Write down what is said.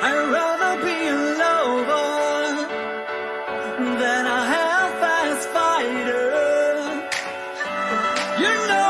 I'd rather be a lover than a half-assed fighter. You know.